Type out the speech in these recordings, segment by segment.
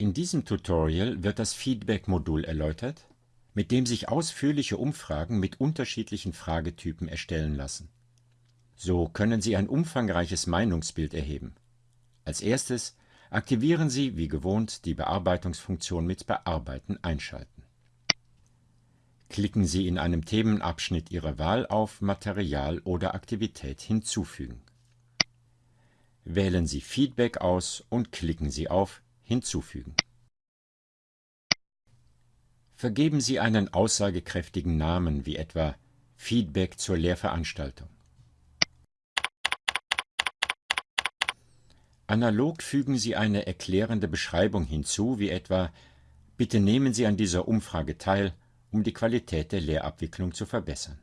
In diesem Tutorial wird das Feedback-Modul erläutert, mit dem sich ausführliche Umfragen mit unterschiedlichen Fragetypen erstellen lassen. So können Sie ein umfangreiches Meinungsbild erheben. Als erstes aktivieren Sie wie gewohnt die Bearbeitungsfunktion mit Bearbeiten einschalten. Klicken Sie in einem Themenabschnitt Ihrer Wahl auf Material oder Aktivität hinzufügen. Wählen Sie Feedback aus und klicken Sie auf Hinzufügen. Vergeben Sie einen aussagekräftigen Namen wie etwa Feedback zur Lehrveranstaltung. Analog fügen Sie eine erklärende Beschreibung hinzu, wie etwa Bitte nehmen Sie an dieser Umfrage teil, um die Qualität der Lehrabwicklung zu verbessern.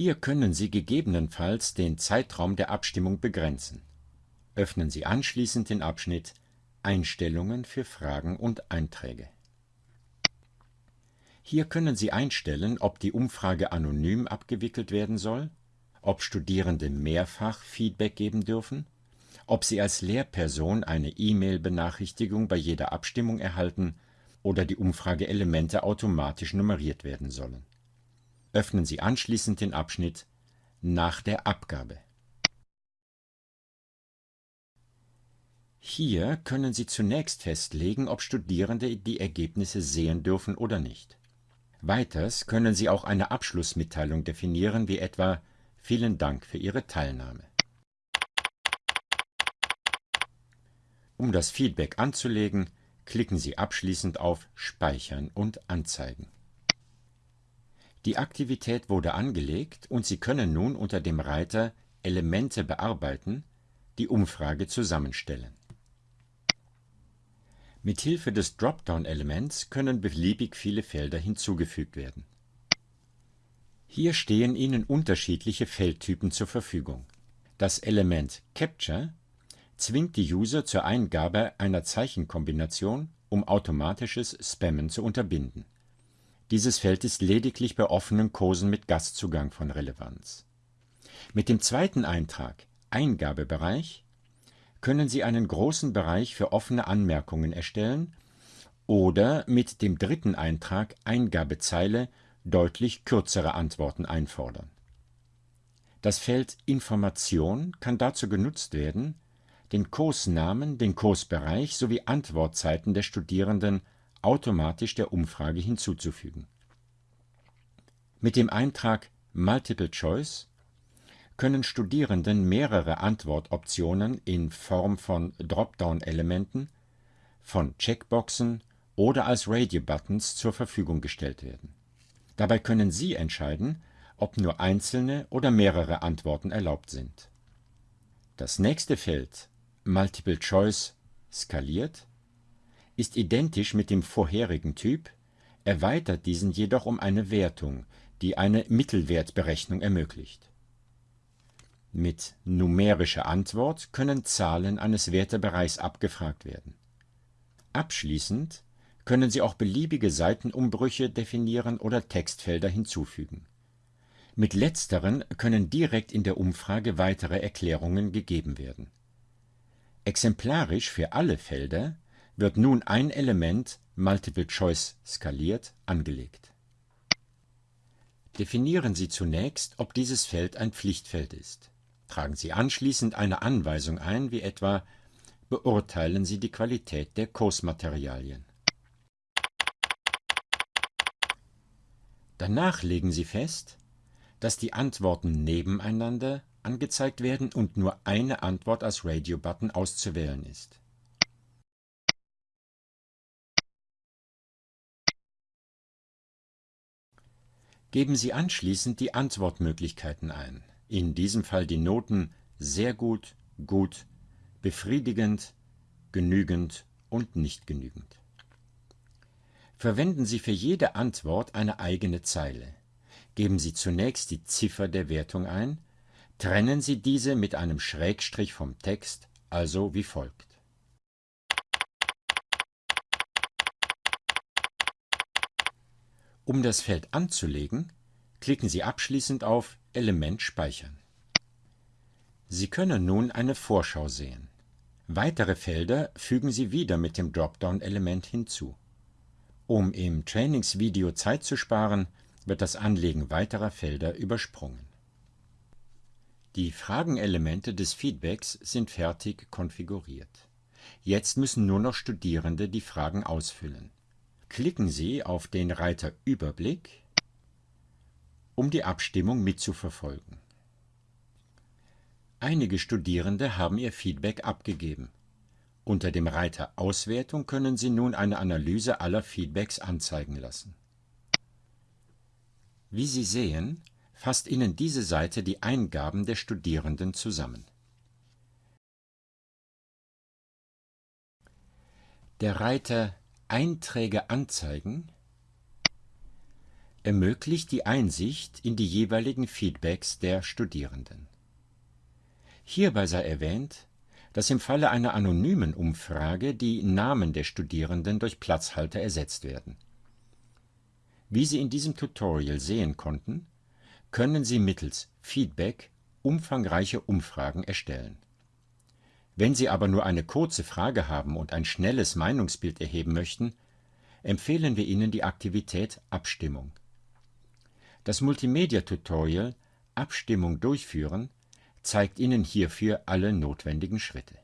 Hier können Sie gegebenenfalls den Zeitraum der Abstimmung begrenzen. Öffnen Sie anschließend den Abschnitt Einstellungen für Fragen und Einträge. Hier können Sie einstellen, ob die Umfrage anonym abgewickelt werden soll, ob Studierende mehrfach Feedback geben dürfen, ob sie als Lehrperson eine E-Mail-Benachrichtigung bei jeder Abstimmung erhalten oder die Umfrageelemente automatisch nummeriert werden sollen Öffnen Sie anschließend den Abschnitt Nach der Abgabe. Hier können Sie zunächst festlegen, ob Studierende die Ergebnisse sehen dürfen oder nicht. Weiters können Sie auch eine Abschlussmitteilung definieren, wie etwa Vielen Dank für Ihre Teilnahme. Um das Feedback anzulegen, klicken Sie abschließend auf Speichern und Anzeigen. Die Aktivität wurde angelegt und Sie können nun unter dem Reiter Elemente bearbeiten die Umfrage zusammenstellen. Mit Hilfe des Dropdown-Elements können beliebig viele Felder hinzugefügt werden. Hier stehen Ihnen unterschiedliche Feldtypen zur Verfügung. Das Element Capture zwingt die User zur Eingabe einer Zeichenkombination, um automatisches Spammen zu unterbinden dieses Feld ist lediglich bei offenen Kursen mit Gastzugang von Relevanz. Mit dem zweiten Eintrag Eingabebereich können Sie einen großen Bereich für offene Anmerkungen erstellen oder mit dem dritten Eintrag Eingabezeile deutlich kürzere Antworten einfordern. Das Feld Information kann dazu genutzt werden, den Kursnamen, den Kursbereich sowie Antwortzeiten der Studierenden automatisch der Umfrage hinzuzufügen. Mit dem Eintrag Multiple Choice können Studierenden mehrere Antwortoptionen in Form von Dropdown-Elementen, von Checkboxen oder als Radio-Buttons zur Verfügung gestellt werden. Dabei können Sie entscheiden, ob nur einzelne oder mehrere Antworten erlaubt sind. Das nächste Feld Multiple Choice skaliert ist identisch mit dem vorherigen Typ, erweitert diesen jedoch um eine Wertung, die eine Mittelwertberechnung ermöglicht. Mit numerischer Antwort können Zahlen eines Wertebereichs abgefragt werden. Abschließend können Sie auch beliebige Seitenumbrüche definieren oder Textfelder hinzufügen. Mit letzteren können direkt in der Umfrage weitere Erklärungen gegeben werden. Exemplarisch für alle Felder wird nun ein Element Multiple Choice skaliert angelegt. Definieren Sie zunächst, ob dieses Feld ein Pflichtfeld ist. Tragen Sie anschließend eine Anweisung ein, wie etwa Beurteilen Sie die Qualität der Kursmaterialien. Danach legen Sie fest, dass die Antworten nebeneinander angezeigt werden und nur eine Antwort als Radio-Button auszuwählen ist. Geben Sie anschließend die Antwortmöglichkeiten ein, in diesem Fall die Noten sehr gut, gut, befriedigend, genügend und nicht genügend. Verwenden Sie für jede Antwort eine eigene Zeile. Geben Sie zunächst die Ziffer der Wertung ein, trennen Sie diese mit einem Schrägstrich vom Text, also wie folgt. Um das Feld anzulegen, klicken Sie abschließend auf Element speichern. Sie können nun eine Vorschau sehen. Weitere Felder fügen Sie wieder mit dem Dropdown-Element hinzu. Um im Trainingsvideo Zeit zu sparen, wird das Anlegen weiterer Felder übersprungen. Die Fragenelemente des Feedbacks sind fertig konfiguriert. Jetzt müssen nur noch Studierende die Fragen ausfüllen. Klicken Sie auf den Reiter Überblick, um die Abstimmung mitzuverfolgen. Einige Studierende haben ihr Feedback abgegeben. Unter dem Reiter Auswertung können Sie nun eine Analyse aller Feedbacks anzeigen lassen. Wie Sie sehen, fasst Ihnen diese Seite die Eingaben der Studierenden zusammen. Der Reiter Einträge anzeigen ermöglicht die Einsicht in die jeweiligen Feedbacks der Studierenden. Hierbei sei erwähnt, dass im Falle einer anonymen Umfrage die Namen der Studierenden durch Platzhalter ersetzt werden. Wie Sie in diesem Tutorial sehen konnten, können Sie mittels Feedback umfangreiche Umfragen erstellen. Wenn Sie aber nur eine kurze Frage haben und ein schnelles Meinungsbild erheben möchten, empfehlen wir Ihnen die Aktivität Abstimmung. Das Multimedia-Tutorial Abstimmung durchführen zeigt Ihnen hierfür alle notwendigen Schritte